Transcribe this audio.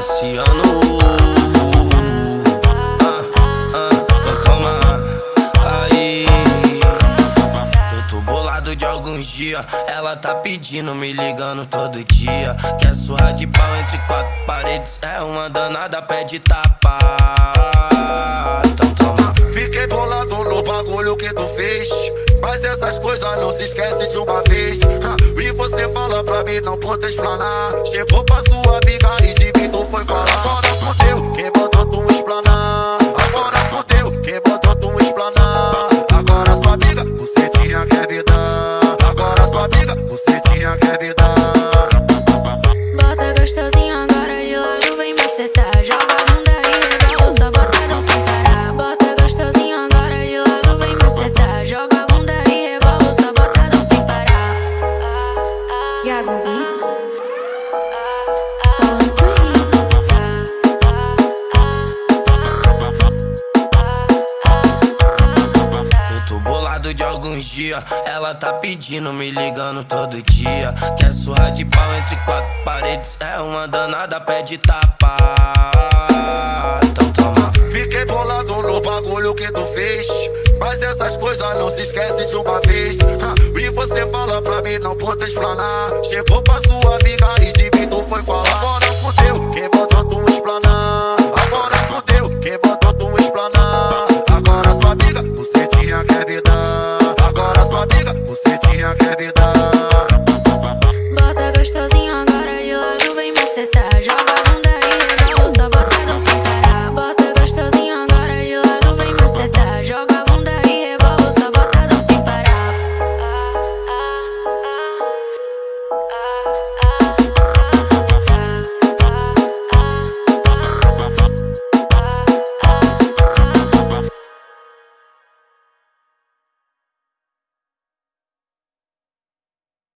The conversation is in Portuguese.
Cassiano ah, ah, então aí. Eu tô bolado de alguns dias. Ela tá pedindo, me ligando todo dia. Quer surra de pau entre quatro paredes. É uma danada, pede tapa. Então toma Fiquei bolado no bagulho que tu fez. Mas essas coisas não se esquece de uma vez. E você fala pra mim não poder explanar Chegou pra sua amiga e de alguns dias Ela tá pedindo, me ligando todo dia. Quer surra de pau entre quatro paredes É uma danada, pede tapa. Então toma. Fiquei bolado no bagulho que tu fez Mas essas coisas não se esquece de uma vez. E você fala pra mim não poder explanar. Chegou pra sua amiga e você tinha que me